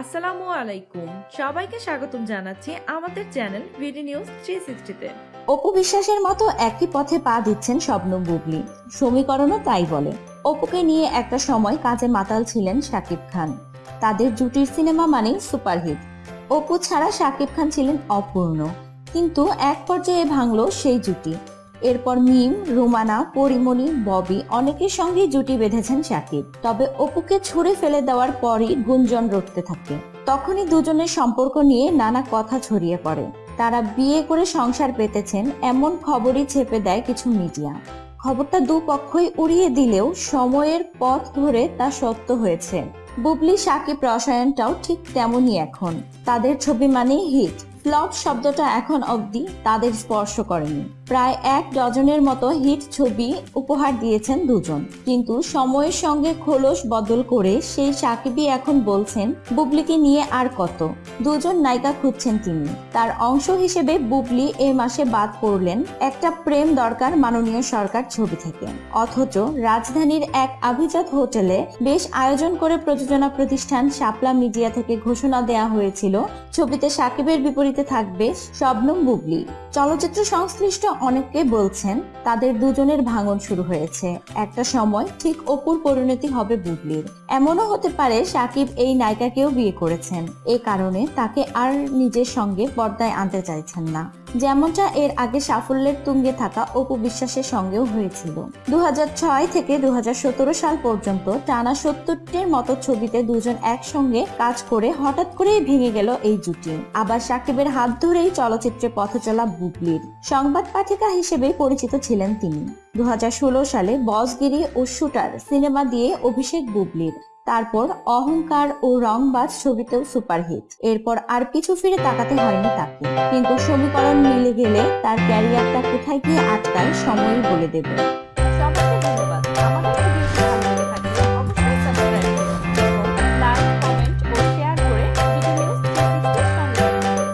আসসালামু আলাইকুম। সবাইকে স্বাগতম জানাচ্ছি আমাদের চ্যানেল ভিডি নিউজ থ্রি সিক্সটিতে। অপু বিশ্বাসের মতো একই পথে পা দিচ্ছেন স্বপ্ন বুবলি। সমীকরণও তাই বলে। অপুকে নিয়ে একটা সময় কাজে মাতাল ছিলেন শাকিব খান। তাদের জুটির সিনেমা মানেই সুপারহিট। অপু ছাড়া শাকিব খান ছিলেন অপূর্ণ। কিন্তু এক পর্যায়ে ভাঙলো সেই জুটি। এরপর মিম, রুমানা, পরিমণি, ববি অনেকের সঙ্গে জুটি বেঁধেছেন শাকিব তবে অপুকে ছুড়ে ফেলে দেওয়ার পরই গুঞ্জন রটতে থাকে। তখনই দুজনের সম্পর্ক নিয়ে নানা কথা ছড়িয়ে পড়ে। তারা বিয়ে করে সংসার পেতেছেন এমন খবরই ছেপে দেয় কিছু মিডিয়া। খবরটা দুপক্ষই উড়িয়ে দিলেও সময়ের পথ ধরে তা সত্য হয়েছে। বুবলি, সাকিব, রসায়নটাও ঠিক তেমনই এখন। তাদের ছবি মানেই হিট। ফ্লপ শব্দটা এখন অবধি তাদের স্পর্শ করেনি। প্রায় এক ডজনের মতো হিট ছবি উপহার দিয়েছেন দুজন। কিন্তু সময়ের সঙ্গে খোলস বদল করে সেই সাকিবই এখন বলছেন, বুবলিকে নিয়ে আর কত? দুজন নায়িকা খুঁজছেন তিনি। তার অংশ হিসেবে বুবলি এ মাসে বাদ পড়লেন একটা প্রেম দরকার মাননীয় সরকার ছবি থেকে। অথচ রাজধানীর এক আভিজাত হোটেলে বেশ আয়োজন করে প্রযোজনা প্রতিষ্ঠান শাপলা মিডিয়া থেকে ঘোষণা দেয়া হয়েছিল, ছবিতে সাকিবের বিপরীতে থাকবে শবনম বুবলি। চলচ্চিত্র সংশ্লিষ্ট অনেকে বলছেন, তাদের দুজনের ভাঙন শুরু হয়েছে। একটা সময় ঠিক অপুর পরিণতি হবে বুবলির। এমনও হতে পারে সাকিব এই নায়িকাকেও বিয়ে করেছেন। এ কারণে তাকে আর নিজের সঙ্গে পর্দায় আনতে চাইছেন না। যেমনটা এর আগে সাফল্যের তুঙ্গে থাকা অপু বিশ্বাসের সঙ্গেও হয়েছিল। দু হাজার ছয় থেকে দু হাজার সতেরো সাল পর্যন্ত টানা সত্তরটির মতো ছবিতে দুজন একসঙ্গে কাজ করে হঠাৎ করেই ভেঙে গেল এই জুটি। আবার সাকিবের হাত ধরেই চলচ্চিত্রে পথচলা বুবলির সংবাদ পাঠিকা হিসেবে পরিচিত ছিলেন তিনি। দু সালে বসগিরি ও শুটার সিনেমা দিয়ে অভিষেক বুবলির, তারপর অহংকার ও রংবাজ ছবিতেও সুপারহিট। এরপর আর পিছু ফিরে তাকাতে হয়নি তাকে। কিন্তু সমীকরণ মিলে গেলে তার ক্যারিয়ারটা কোথায় গিয়ে আটকায় সময়ই বলে দেবে।